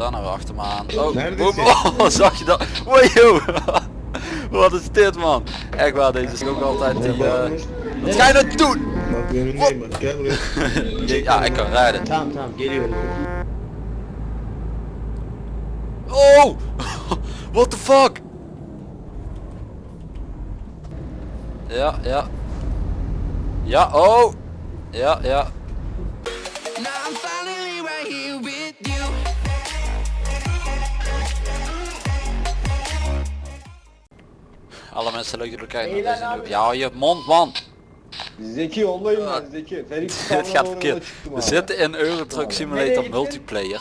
daar nou weer achter me aan? Oh, Naar de boem. zee. oh, zag je dat? Wow, Wat is dit man? Echt waar, deze is ook altijd die... eh, Wat ga je nou doen? Ja, ik kan rijden. Oh! What the fuck? Ja, ja. Ja, oh! Ja, ja. Alle mensen leuk dat jullie kijken naar deze nieuwe... Ja, hou je mond man! Zeki yollayın lan Zeki. Felix Dit gaat verkeerd. We zitten in Euro Truck Simulator multiplayer.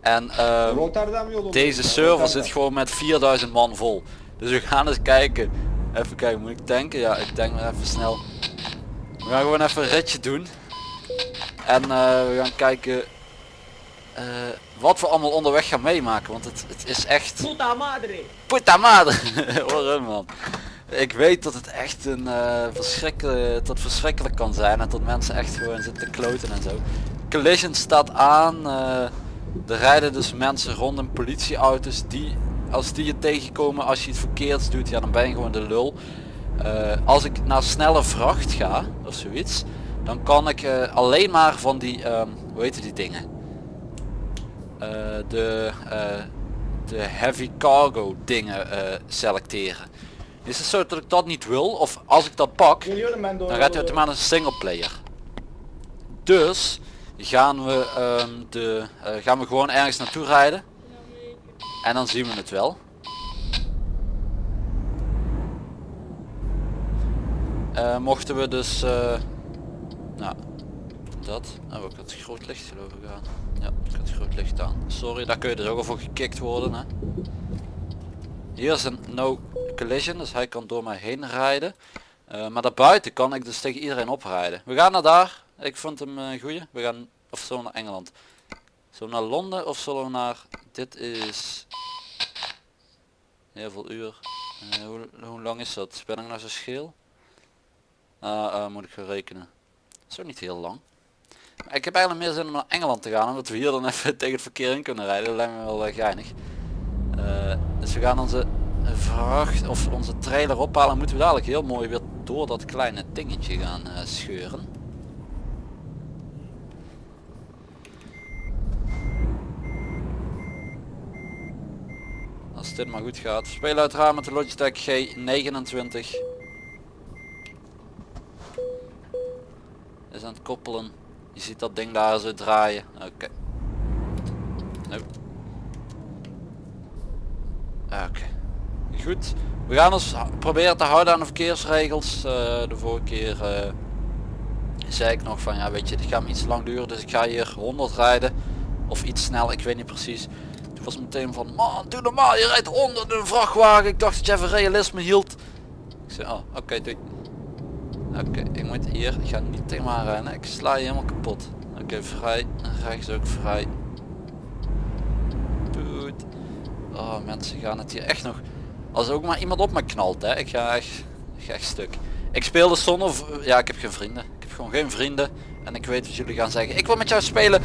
En ehm, deze server zit gewoon met 4000 man vol. Dus we gaan eens kijken. Even kijken, moet ik tanken? Ja, ik denk maar even snel. We gaan gewoon even een ritje doen. En eh, we gaan kijken eh, wat we allemaal onderweg gaan meemaken. Want het, het is echt... Puta madre. Puta madre! Waarom man? Ik weet dat het echt een eh verschrikkelijk, dat verschrikkelijk kan zijn en dat mensen echt gewoon zitten te kloten en zo. Collision staat aan. eh, er rijden dus mensen rond in politieauto's die als die je tegenkomen als je iets verkeerds doet, ja dan ben je gewoon de lul. Als ik naar snelle vracht ga of zoiets, dan kan ik alleen maar van die, ehm, hoe heet die dingen? Eh, de, eh, de heavy cargo dingen eh, selecteren. Is het zo dat ik dat niet wil? Of als ik dat pak, dan gaat hij automatisch een single player. Dus gaan we, ehm, de, gaan we gewoon ergens naartoe rijden. En dan zien we het wel. Mochten we dus... eh, nou, dat. Oh, ik had groot licht geloof ik. Ja, had groot licht aan. Sorry, daar kun je dus ook al voor gekikt worden. Hè. Hier is een no collision, dus hij kan door mij heen rijden. Eh, maar daarbuiten kan ik dus tegen iedereen oprijden. We gaan naar daar. Ik vond hem een goeie. We gaan, of we naar Engeland? We naar Londen of zullen we naar... Dit is... Heel veel uur. Eh, hoe, lang is dat? Ben ik nou zo scheel? Eh, moet ik gaan rekenen. Ook niet heel lang. Ik heb eigenlijk meer zin om naar Engeland te gaan, omdat we hier dan even tegen het verkeer in kunnen rijden. Dat lijkt me wel uh, geinig. Eh, dus we gaan onze vracht of onze trailer ophalen. Moeten we dadelijk heel mooi weer door dat kleine dingetje gaan eh, scheuren. Als dit maar goed gaat. Spelen uiteraard met de Logitech G29. Is aan het koppelen. Je ziet dat ding daar zo draaien. Oké. Oké. Goed. We gaan ons proberen te houden aan de verkeersregels. Eh, de vorige keer eh, zei ik nog van ja weet je dit gaat me iets lang duren dus ik ga hier 100 rijden. Of iets snel, ik weet niet precies. Toen was meteen van man doe normaal je rijdt 100 in een vrachtwagen. Ik dacht dat je even realisme hield. Ik zei oh oké doei. Oké ik moet hier, ik ga niet tegen me aanrijden. Ik sla je helemaal kapot. Oké vrij, rechts ook vrij. Goed. Oh mensen gaan het hier echt nog als ook maar iemand op me knalt hè. Ik ga echt, echt stuk. Ik speelde zonder v- ja ik heb geen vrienden. Ik heb gewoon geen vrienden. En ik weet wat jullie gaan zeggen. Ik wil met jou spelen.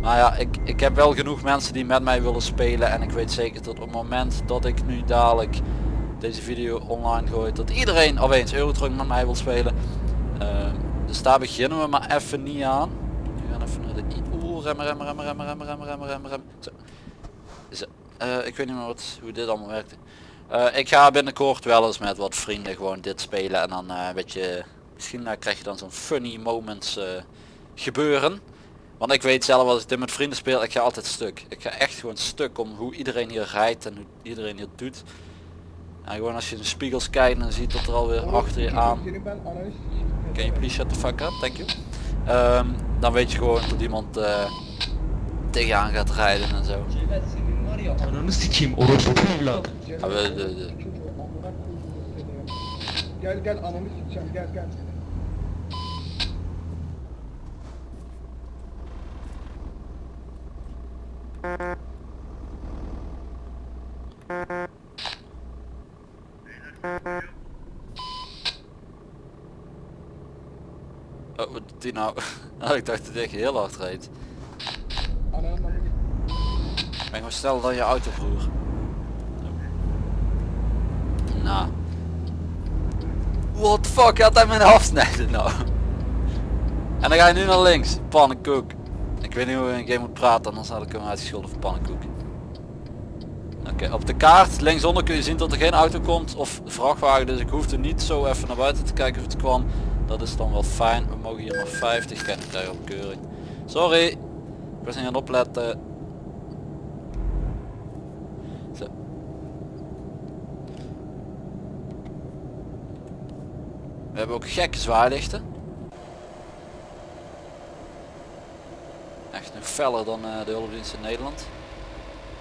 Maar ja ik, ik heb wel genoeg mensen die met mij willen spelen. En ik weet zeker dat op het moment dat ik nu dadelijk deze video online gooi dat iedereen opeens Eurotruck met mij wil spelen Ehm, dus daar beginnen we maar even niet aan we gaan even naar de oeh remmen remmen remmen remmen remmen remmen remmen remmen Zo. Zo. Eh, ik weet niet meer wat, hoe dit allemaal werkte. Eh, ik ga binnenkort wel eens met wat vrienden gewoon dit spelen en dan eh weet je, misschien eh, krijg je dan zo'n funny moments eh, gebeuren. Want ik weet zelf als ik dit met vrienden speel, ik ga altijd stuk. Ik ga echt gewoon stuk om hoe iedereen hier rijdt en hoe iedereen hier doet. En gewoon als je in de spiegels kijkt en ziet dat er alweer achter je aan. Can you please shut the fuck up? Thank you. Ehm, dan weet je gewoon dat iemand eh tegenaan gaat rijden en zo. Ananı sikeyim orospu evladı. Ja, we- de- de- Gel gel ananı sikeceğim gel gel. Oh, wat doet die nou? Oh, ik dacht dat ik heel hard reed. Ananı Ben gewoon sneller dan je auto broer. Nou. What the fuck gaat hij mijn afsnijden nou? En dan ga je nu naar links. Pannenkoek. Ik weet niet hoe je in een game moet praten, anders had ik hem uitgescholden voor pannenkoek. Op de kaart linksonder kun je zien dat er geen auto komt of vrachtwagen, dus ik hoefde niet zo even naar buiten te kijken of het kwam. Dat is dan wel fijn. We mogen hier maar 50 ken ik daar op keuring. Sorry, ik was niet aan het opletten. Zo. We hebben ook gekke zwaailichten. Echt nog feller dan eh, de hulpdienst in Nederland.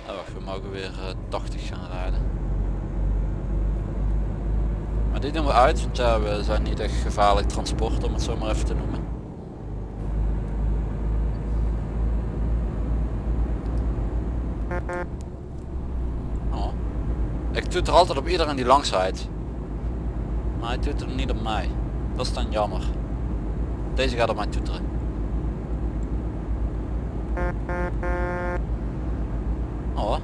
Oh, wacht, we mogen weer eh, 80 gaan rijden. Maar die doen we uit, want ja, we zijn niet echt gevaarlijk transport om het zo maar even te noemen. Oh. Ik doe er altijd op iedereen die langs rijdt. Maar hij doet er niet op mij. Dat is dan jammer. Deze gaat op mij toeteren. Oh.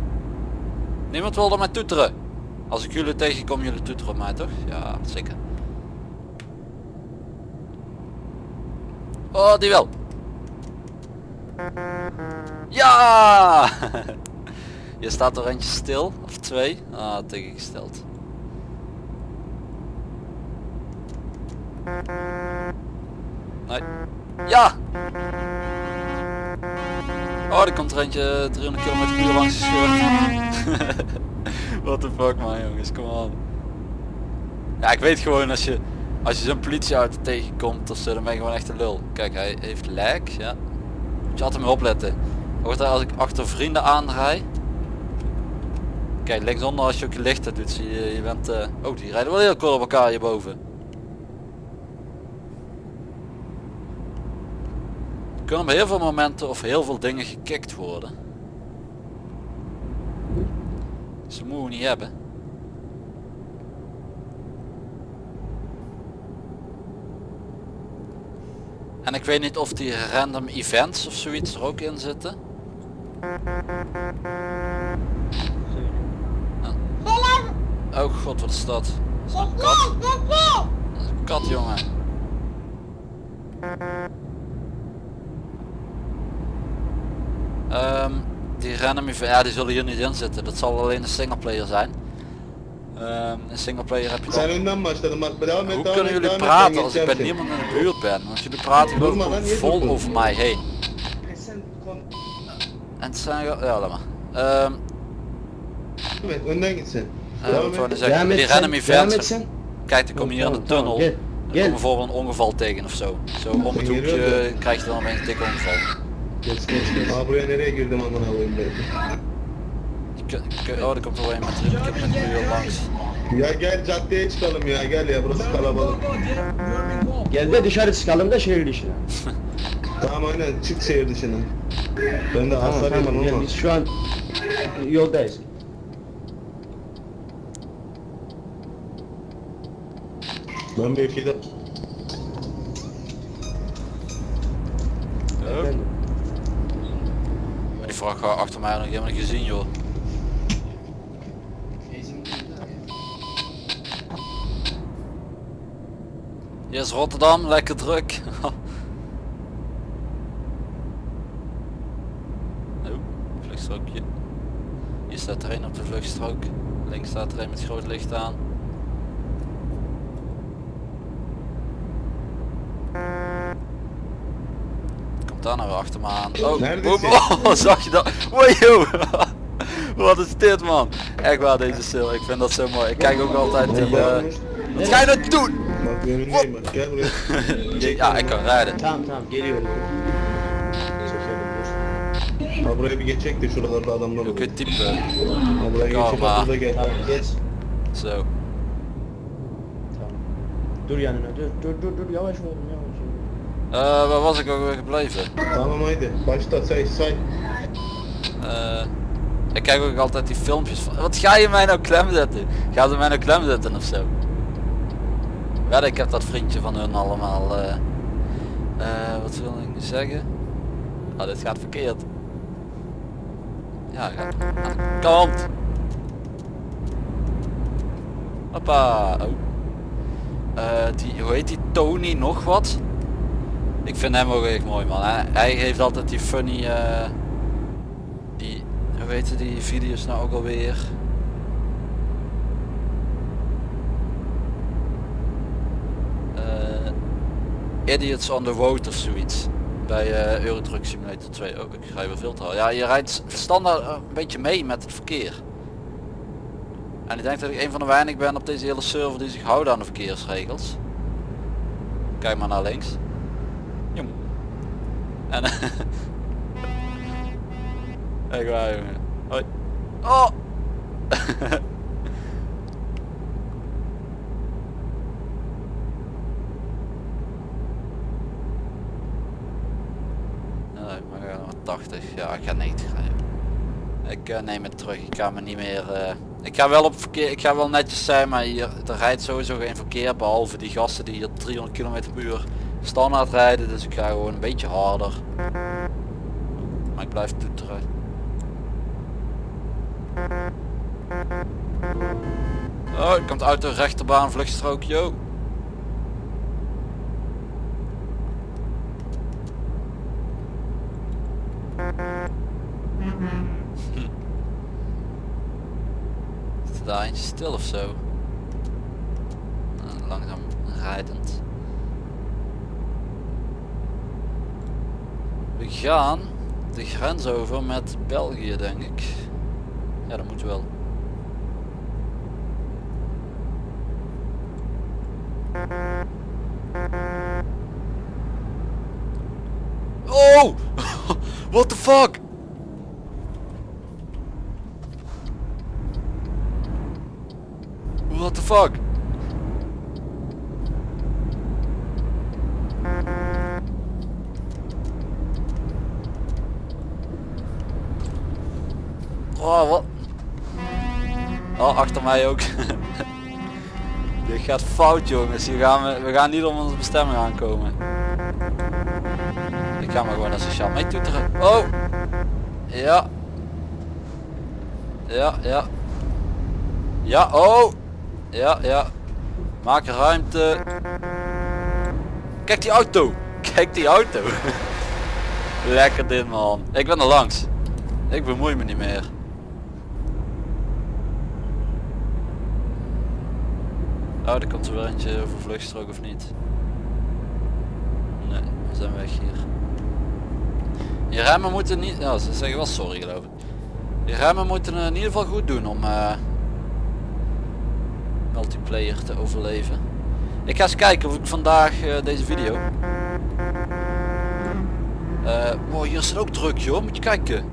Niemand wilde mij toeteren. Als ik jullie tegenkom, jullie toeteren mij toch? Ja, zeker. Oh, die wel. Ja! Je staat er eentje stil, of twee. Ah, tegengesteld. Nee. Ja! Oh, er komt er eentje 300 km per uur langs gescheurd. What the fuck man jongens, kom aan. Ja, ik weet gewoon als je als je zo'n politieauto tegenkomt of zo, dan ben je gewoon echt een lul. Kijk, hij heeft lek, ja. Moet je altijd mee opletten. Hoort hij als ik achter vrienden aanrij. Kijk, linksonder als je ook je lichten doet, zie je, je bent... eh, Oh, die rijden wel heel kort op elkaar hierboven. Kunnen op heel veel momenten of heel veel dingen gekikt worden. Ze moeten niet hebben. En ik weet niet of die random events of zoiets er ook in zitten. Oh god, wat is dat? Een kat? Een kat, jongen. Ehm, die random event, ja die zullen hier niet in zitten. Dat zal alleen een singleplayer zijn. Ehm een singleplayer heb je Sen dan... Hoe kunnen jullie praten als ik bij niemand in de buurt ben? Want jullie praten gewoon vol over mij heen. En het zijn... Ja, laat maar. Ehm eh, Devam wat ik zeggen? Die random events. Kijk, dan kom je hier in de tamam, tunnel. Gel. Dan Gel. kom bijvoorbeeld een ongeval tegen of zo. Zo om het hoekje krijg je dan opeens een dikke ongeval. Geç geç geç. Aa buraya nereye girdim amına koyayım ben. Oh, er komt er wel een met 300 km per uur langs. Ya gel caddeye çıkalım ya gel ya burası kalabalık. Gel de dışarı çıkalım da şehir dışına. Tamam aynen çık şehir dışına. Ben de Tamam hasarıyım tamam ama. biz şu an yoldayız. Ben Efendim. Maar die vrachtwagen achter mij nog helemaal gezien joh. Hier is Rotterdam, lekker druk. oh, vluchtstrookje. Hier staat er een op de vluchtstrook. Links staat er een met groot licht aan. Komt daar nou weer achter me aan. Oh, oh, oh, zag je dat? Wow, Wat is dit man? Echt waar deze sil, ik vind dat zo mooi. Ik kijk ook altijd die... eh, Wat ga je nou doen? Ja, ik kan rijden. Ha buraya bir geçecek de şuralarda adamlar olur. kun je typen? Ha buraya geçecek Kalma. bak burada gel. Tamam geç. Zo. Tamam. Dur yanına dur dur dur dur yavaş oğlum yavaş. Eh, waar was ik ook weer gebleven? Haydi başla say say. Eh, ik kijk ook altijd die filmpjes van... Wat ga je mij nou klem zetten? Ga ze mij nou klem zetten of zo? Ja, ik heb dat vriendje van hun allemaal... eh eh, wat wil ik nu zeggen? Ah, dit gaat verkeerd. Ja, gaat aan de kant. Hoppa. Oh. Die, hoe heet die Tony nog wat? Ik vind hem ook echt mooi man. Hij, heeft altijd die funny, eh, die, hoe heet die video's nou ook alweer? Eh, Idiots on the Road of zoiets. Bij eh Euro Truck Simulator 2 ook. Ik ga te hard. Ja, je rijdt standaard een beetje mee met het verkeer. En ik denk dat ik een van de weinigen ben op deze hele server die zich houden aan de verkeersregels. Kijk maar naar links. En Echt waar jongen. Hoi. Oh! Nee, maar maar 80. Ja, ik ga 90 rijden. Ik eh, neem het terug. Ik ga me niet meer. eh, ik ga wel op verkeer. Ik ga wel netjes zijn, maar hier er rijdt sowieso geen verkeer behalve die gasten die hier 300 km per uur standaard rijden. Dus ik ga gewoon een beetje harder. Maar ik blijf toeteren. Oh, er komt uit de rechterbaan vluchtstrook, yo. Is er daar eentje stil of zo? Nou, langzaam rijdend. We gaan de grens over met België denk ik. Ja dat moet wel. Oh! What the fuck? What the fuck? Oh, wat? Oh, achter mij ook. Dit gaat fout jongens. Hier gaan we, we gaan niet om onze bestemming aankomen. Ik ga maar gewoon naar sociaal mee toeteren. Oh! Ja. Ja, ja. Ja, oh! Ja, ja. Maak ruimte. Kijk die auto. Kijk die auto. Lekker dit man. Ik ben er langs. Ik bemoei me niet meer. Oh, er komt er weer eentje over vluchtstrook of niet? Nee, we zijn weg hier. Je remmen moeten niet... Ja, ze zeggen wel sorry geloof ik. Je remmen moeten in ieder geval goed doen om eh, multiplayer te overleven. Ik ga eens kijken of ik vandaag eh, deze video... Eh wow, hier is het ook druk joh, moet je kijken.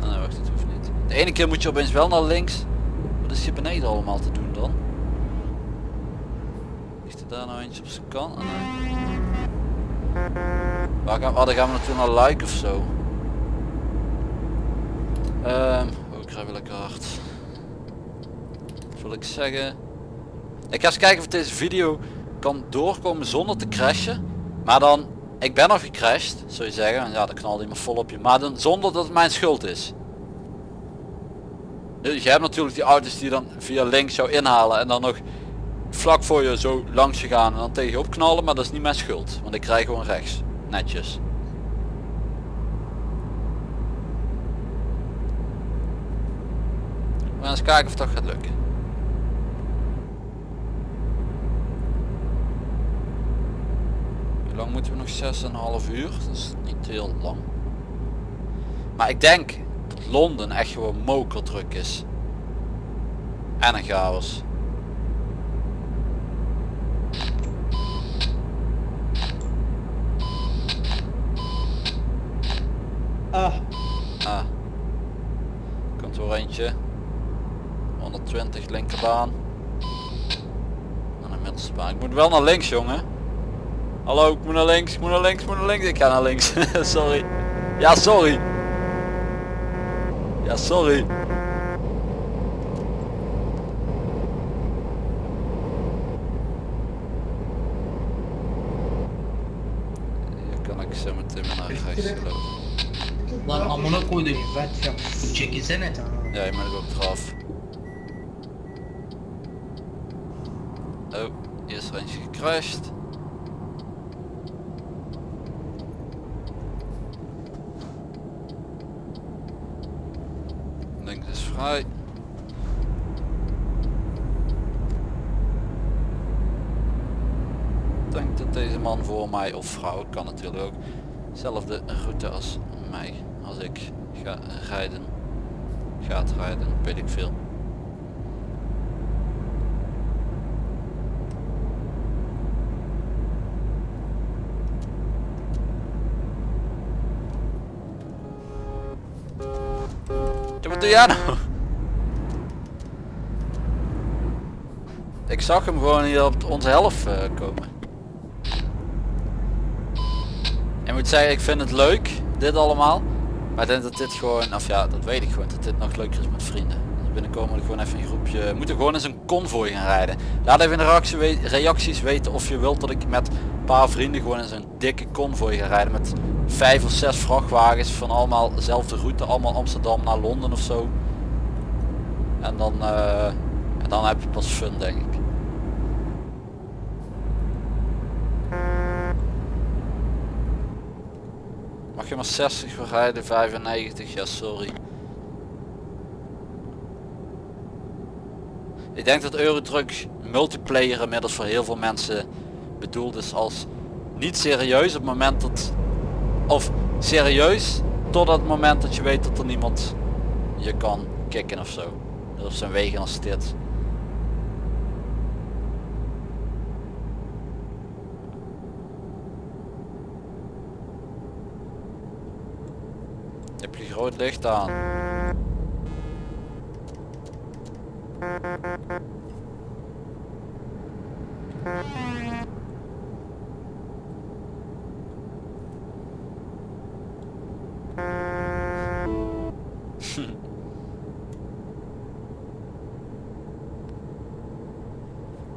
Ah, wacht, dat hoeft niet. De ene keer moet je opeens wel naar links. Is hier beneden allemaal te doen dan? Ligt er daar nou eentje op zijn kant? Ah. Waar gaan, oh, dan gaan we natuurlijk naar like of zo. Ehm, oh, ik weer lekker hard. Wat wil ik zeggen? Ik ga eens kijken of deze video kan doorkomen zonder te crashen. Maar dan, ik ben nog gecrashed, zou je zeggen. Ja, dan knalde hij vol op je. Maar dan zonder dat het mijn schuld is. Dus je hebt natuurlijk die auto's die dan via links jou inhalen en dan nog vlak voor je zo langs je gaan en dan tegen je opknallen, maar dat is niet mijn schuld, want ik krijg gewoon rechts, netjes. We gaan eens kijken of dat gaat lukken. Hoe lang moeten we nog 6,5 uur? Dat is niet heel lang. Maar ik denk Londen echt gewoon mokerdruk is. En een chaos. Ah, Ah. Komt er eentje. 120 linkerbaan. En een middelste baan. Ik moet wel naar links jongen. Hallo, ik moet naar links, ik moet naar links, ik moet naar links. Ik ga naar links. sorry. Ja, sorry. Rechts gelopen. Lan amına koydum ben ya. Çekilsene tamam. Ja, je moet ook eraf. Oh, hier is er eentje gecrashed. Links is vrij. Ik denk dat deze man voor mij of vrouw kan natuurlijk ook dezelfde route als mij als ik ga rijden gaat rijden, weet ik veel. Wat doe jij nou? Ik zag hem gewoon hier op onze helft eh, komen. Ik moet zeggen, ik vind het leuk, dit allemaal. Maar ik denk dat dit gewoon, of ja, dat weet ik gewoon, dat dit nog leuker is met vrienden. Dus binnenkomen we gewoon even een groepje, we moeten gewoon eens een konvooi gaan rijden. Laat even in de reacties weten of je wilt dat ik met een paar vrienden gewoon eens een dikke konvooi ga rijden. Met vijf of zes vrachtwagens van allemaal dezelfde route, allemaal Amsterdam naar Londen of zo. En dan, eh, en dan heb je pas fun denk ik. Mag maar 60 voor rijden, 95, ja sorry. Ik denk dat Eurotruck multiplayer inmiddels voor heel veel mensen bedoeld is als niet serieus op het moment dat of serieus tot het moment dat je weet dat er niemand je kan kicken of zo. Dat op zijn wegen als dit. Groot licht aan?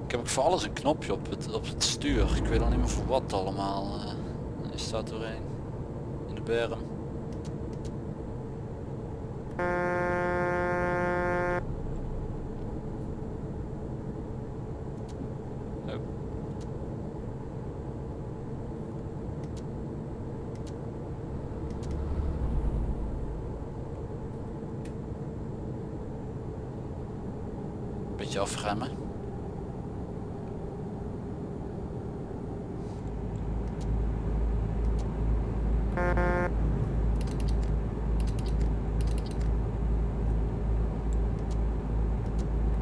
Ik heb ook voor alles een knopje op het, op het stuur. Ik weet al niet meer voor wat allemaal. eh is staat doorheen. In de berm. Oh. Beetje afremmen. Ik weet niet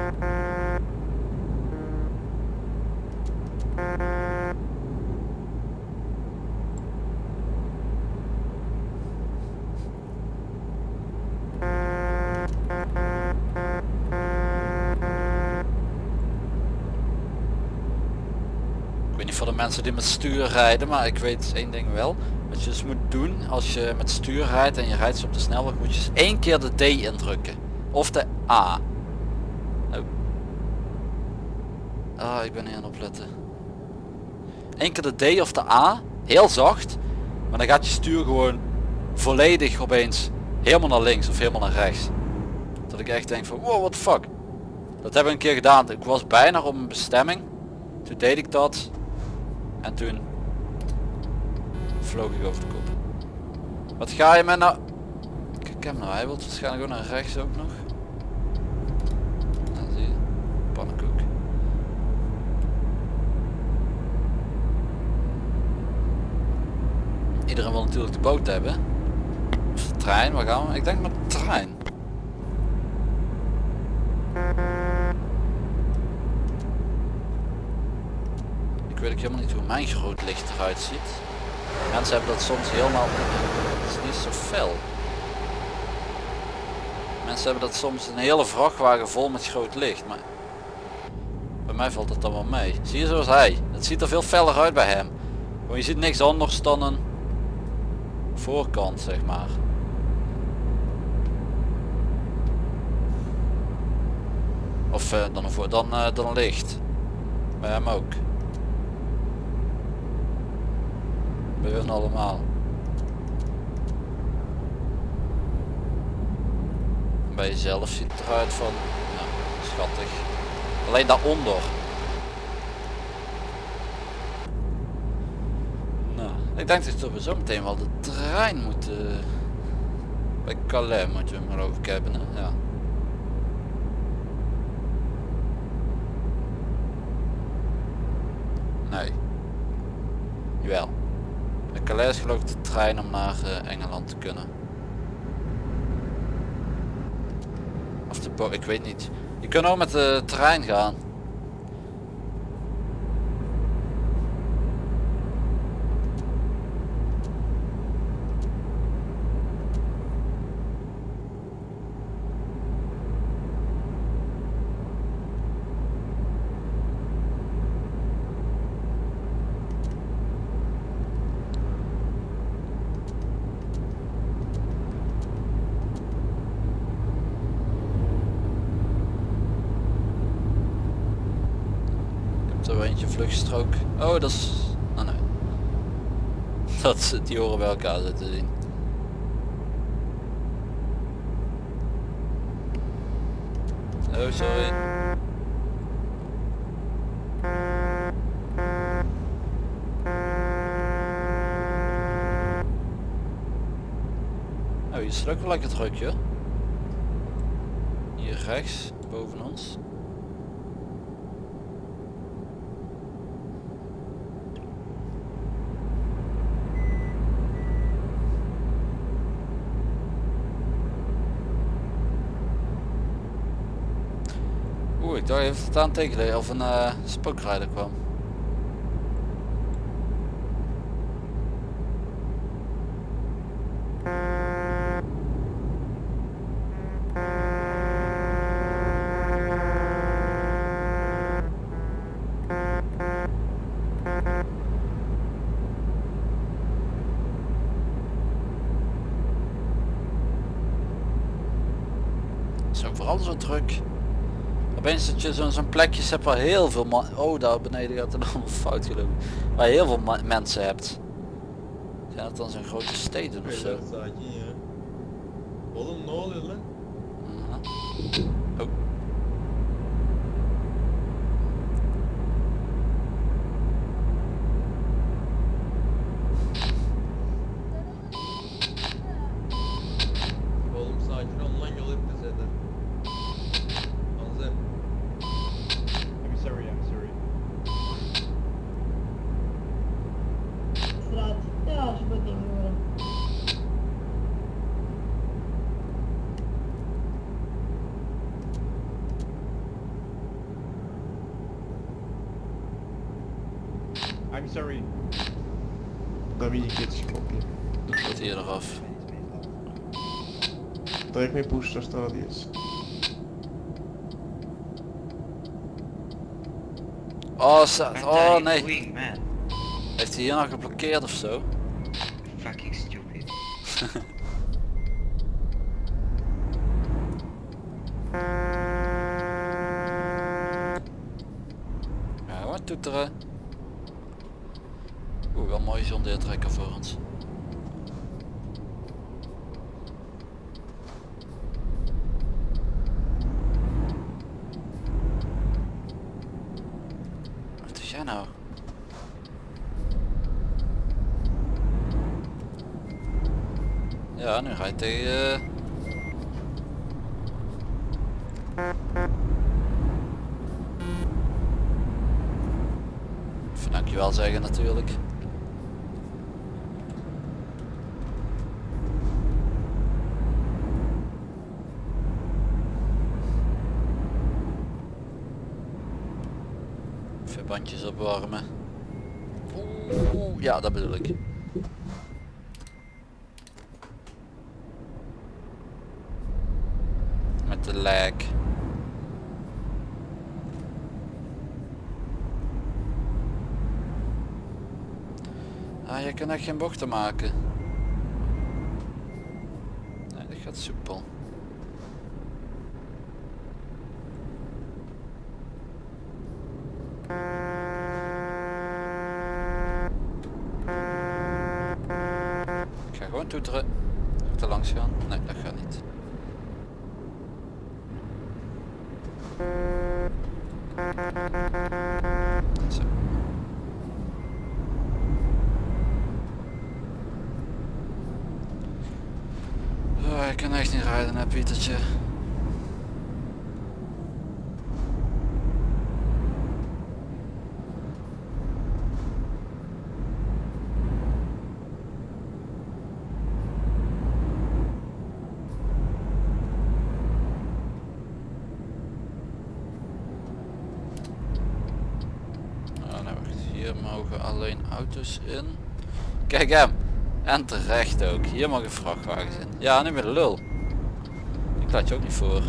voor de mensen die met stuur rijden, maar ik weet één ding wel. Wat je dus moet doen als je met stuur rijdt en je rijdt op de snelweg, moet je dus één keer de D indrukken. Of de A. Oh. Ah, ik ben niet aan opletten. Eén keer de D of de A, heel zacht. Maar dan gaat je stuur gewoon volledig opeens helemaal naar links of helemaal naar rechts. Dat ik echt denk van wow, what the fuck. Dat heb ik een keer gedaan. Ik was bijna op een bestemming. Toen deed ik dat. En toen vloog ik over de kop. Wat ga je met nou? Kijk hem nou, hij wil waarschijnlijk ook naar rechts ook nog. Nou, zie je. Pannenkoek. Iedereen natuurlijk de boot hebben. Of de trein, waar gaan we? Ik denk met de trein. Ik weet ook helemaal niet hoe mijn groot licht eruit ziet. Mensen hebben dat soms helemaal... Is niet zo fel. Mensen hebben dat soms een hele vrachtwagen vol met groot licht. Maar bij mij valt het dan wel mee. Zie je zoals hij. Het ziet er veel feller uit bij hem. Want je ziet niks anders dan een voorkant zeg maar. Of eh, dan, voor, dan, eh, dan licht. Bij hem ook. Bij hun allemaal. Bij jezelf ziet het eruit van nou, schattig. Alleen daaronder. Ik denk dat we zo meteen wel de trein moeten. Bij Calais moeten we geloof ik hebben. Ja. Nee. Jawel. Bij Calais is geloof ik de trein om naar eh, Engeland te kunnen. Of de bo ik weet niet. Je kunt ook met de trein gaan. Ik heb er eentje vluchtstrook. Oh, dat is... Oh nee. Dat is, die horen bij elkaar zitten zien. Oh, sorry. Oh, hier is ook wel lekker druk, joh. Hier rechts, boven ons. Oeh, ik dacht even dat aan tegenleer of een eh, spookrijder kwam. Zo vooral zo druk. Je zo'n zo'n plekjes hebt waar heel veel man... Oh, daar beneden gaat het allemaal fout gelopen. Waar je heel veel mensen hebt. Zijn dat dan zo'n grote steden of zo? sakin ya. Oğlum ne oluyor lan? Aha. Oh. Oğlum sakin ol lan yol hep eder. Anzer. I'm sorry, I'm sorry. straat. Ja, als je dat ding horen. I'm sorry. Bin ich jetzt koppeln. Wat hier eraf. Da ik mijn booster staat jetzt. Oh, sa- oh nee. man? Heeft hij hier nog geblokkeerd of zo? Fucking stupid. Ja, gewoon toeteren. Oeh, wel mooi John trekker voor ons. Wat doe jij nou? Ja, nu tegen... eh, Even dankjewel zeggen natuurlijk. Opwarmen. Oeh, ja dat bedoel ik. Met de lag. Ah, je kan echt geen bochten maken. Nee, dat gaat soepel. Ik kan echt niet rijden hè Pietertje. Oh, hier mogen alleen auto's in. Kijk hem. En terecht ook. Hier mogen vrachtwagens in. Ja, nu weer de lul. Ik laat je ook niet voor.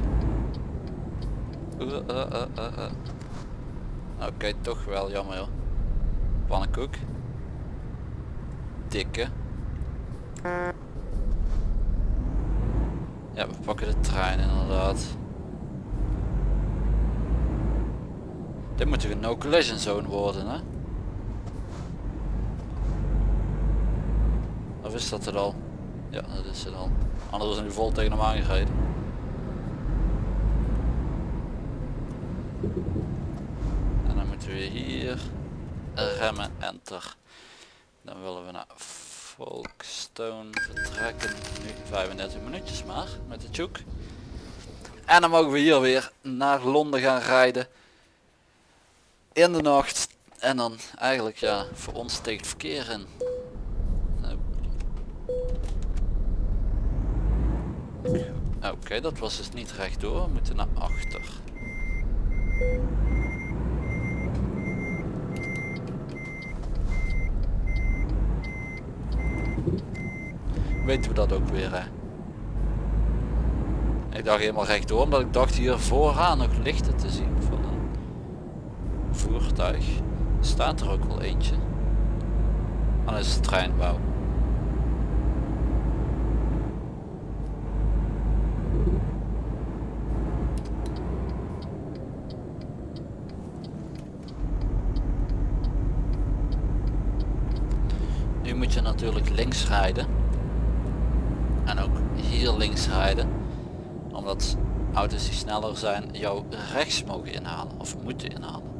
Eh, eh, eh, eh. Oké, toch wel jammer joh. Pannenkoek. Dikke. Ja, we pakken de trein inderdaad. Dit moet een no collision zone worden hè? Of is dat het al? Ja, dat is het al. Anders zijn nu vol tegen hem aangereden. En dan moeten we hier remmen, enter. Dan willen we naar Folkestone vertrekken. Nu 35 minuutjes maar met de tjoek. En dan mogen we hier weer naar Londen gaan rijden. In de nacht. En dan eigenlijk ja, voor ons steekt verkeer in. Nou. Oké, dat was dus niet rechtdoor. We moeten naar achter. Weten we dat ook weer hè. Ik dacht helemaal rechtdoor omdat ik dacht hier vooraan nog lichten te zien van een voertuig. Staat er ook wel eentje. Dat is de treinbouw moet je natuurlijk links rijden. En ook hier links rijden. Omdat auto's die sneller zijn jou rechts mogen inhalen. Of moeten inhalen.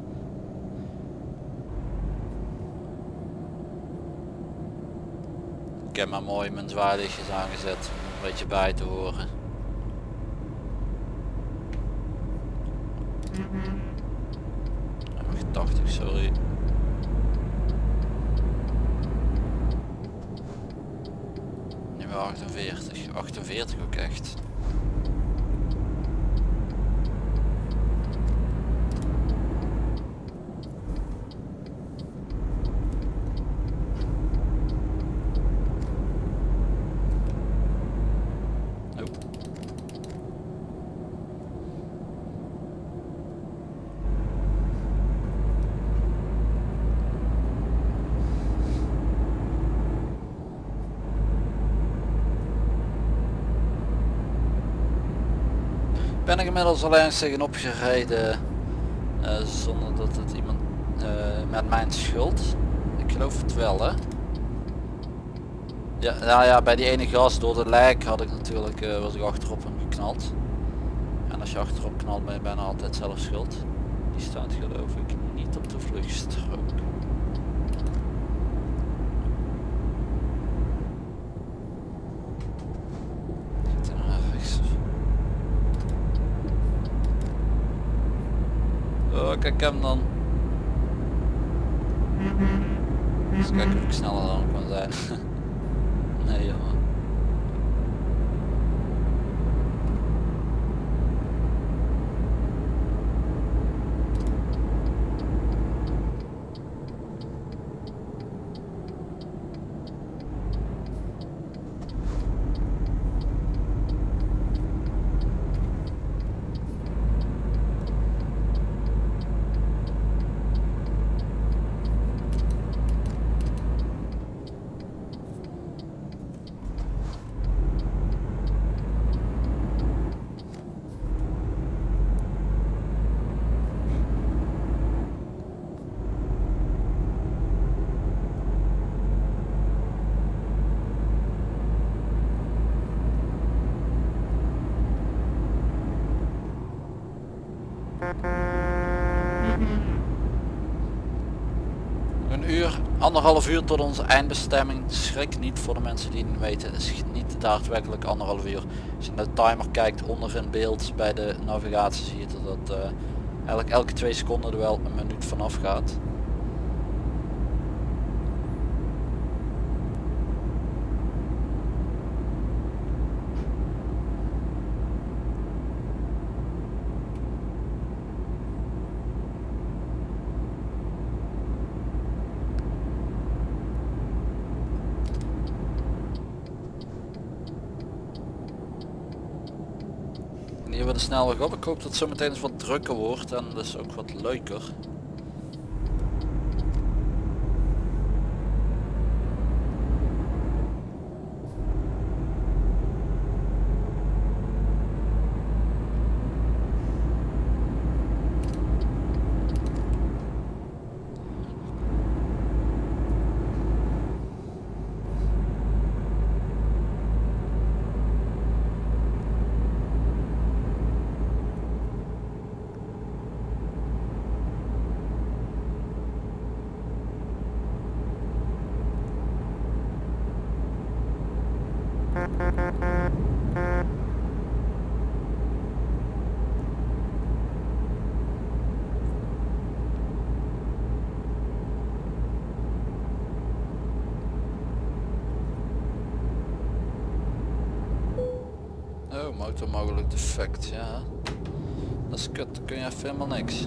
Ik heb maar mooi mijn zwaailichtjes aangezet om een beetje bij te horen. Oh, 80 sorry. Nu wel 48, 48 ook echt. Oh. Ben ik inmiddels al eens tegenop gereden eh, zonder dat het iemand eh, met mijn schuld. Ik geloof het wel hè. Ja, nou ja, bij die ene gas door de lijk had ik natuurlijk, eh, was ik achterop hem geknald. En als je achterop knalt ben je bijna altijd zelf schuld. Die staat geloof ik niet op de vluchtstrook. Zit er naar rechts? Kijk hem dan. Eens kijken of ik sneller dan kan zijn. Een uur, anderhalf uur tot onze eindbestemming. Schrik niet voor de mensen die het weten. het is niet daadwerkelijk anderhalf uur. Als je naar de timer kijkt onder in beeld bij de navigatie zie je dat, dat eh, uh, elke, elke twee seconden er wel een minuut vanaf gaat. Snelweg op. Ik hoop dat het zo meteen eens wat drukker wordt en dus ook wat leuker. Motor mogelijk defect, ja. Dat is kut, dan kun je even helemaal niks.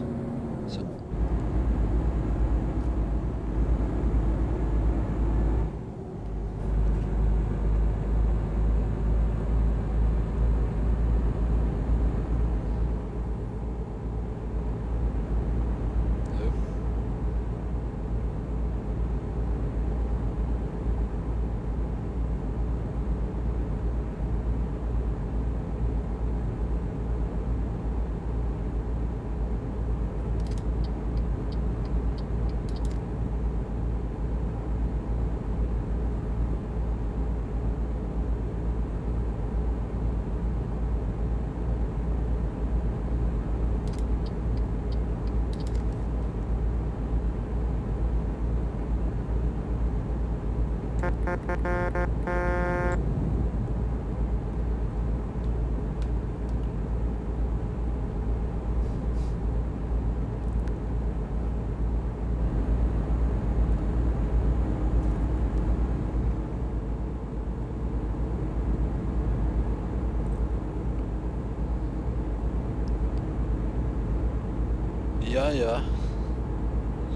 Oh. Ja.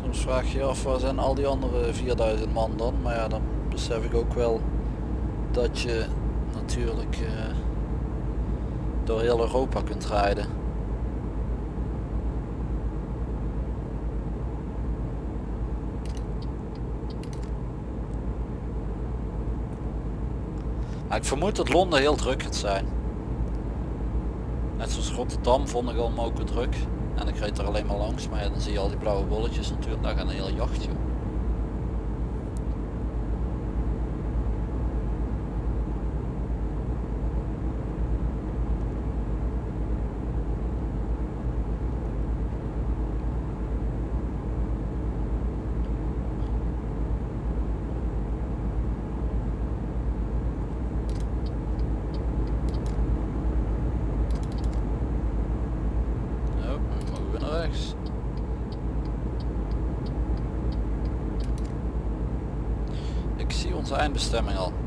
Soms vraag je je af waar zijn al die andere 4000 man dan. Maar ja, dan besef ik ook wel dat je natuurlijk eh, door heel Europa kunt rijden. Ik vermoed dat Londen heel druk gaat zijn. Net zoals Rotterdam vond ik al moken druk. En ik reed er alleen maar langs, maar dan zie je al die blauwe bolletjes natuurlijk, daar gaat een heel jacht joh. Oh, we mogen weer naar rechts. Ik zie onze eindbestemming al.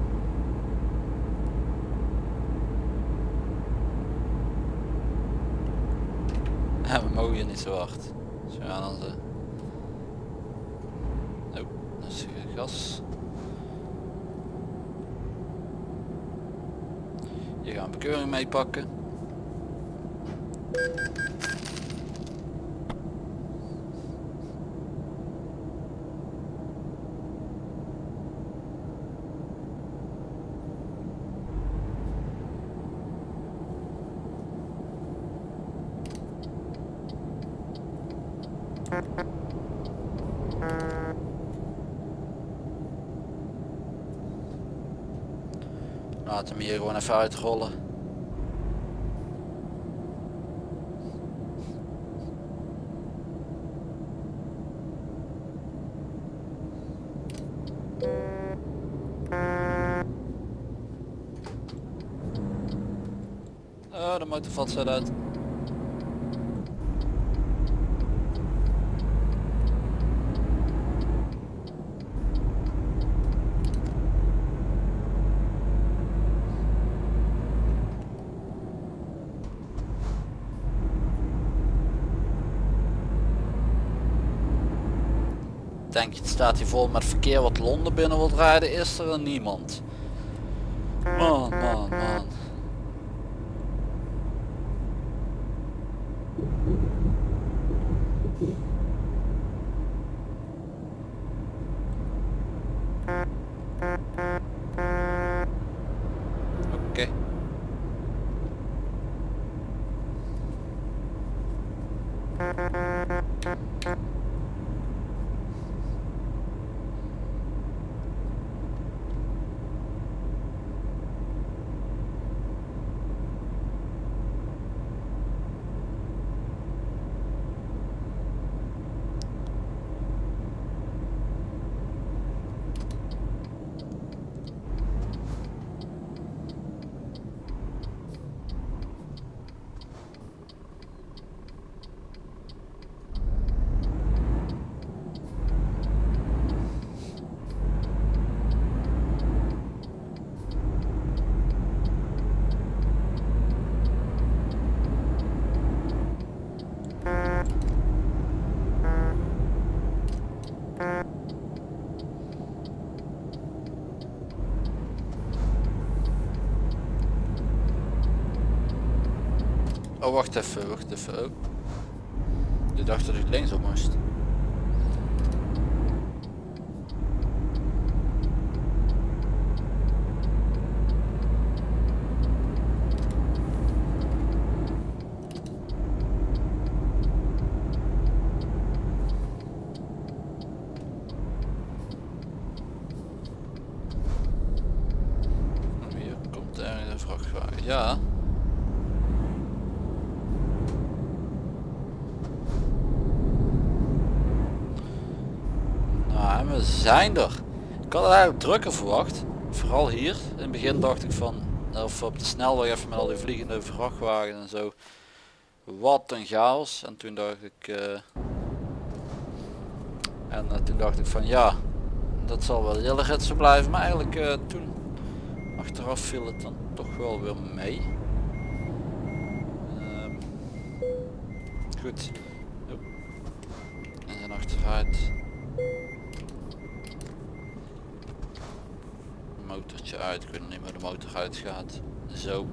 En we mogen hier niet zo hard. Dus we gaan onze... Oh, gas. Hier gaan we bekeuring mee pakken. Laat hem hier gewoon even uitrollen. Oh, de motor valt zo uit. Staat hier vol met verkeer wat Londen binnen wilt rijden, is er niemand. Man, man, man. Oké. Oh wacht even, wacht even. Oh. Je dacht dat ik linksom moest. Oh, Hier komt er een vrachtwagen. Ja. Nou, en we zijn er. Ik had het eigenlijk drukker verwacht. Vooral hier. In het begin dacht ik van, of op de snelweg even met al die vliegende vrachtwagens en zo. Wat een chaos. En toen dacht ik, eh, en eh, toen dacht ik van ja, dat zal wel heel zo blijven. Maar eigenlijk eh, toen, achteraf viel het dan toch wel weer mee. Ehm, goed. En zijn achteruit. Uit. Weet nog niet de motor uitgaat. Zo.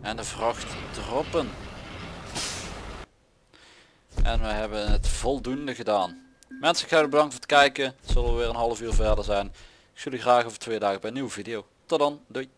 En de vracht droppen. En we hebben het voldoende gedaan. Mensen, ik jullie bedankt voor het kijken. Zullen weer een half uur verder zijn. Ik zie jullie graag over twee dagen bij een nieuwe video. Tot dan. Doei.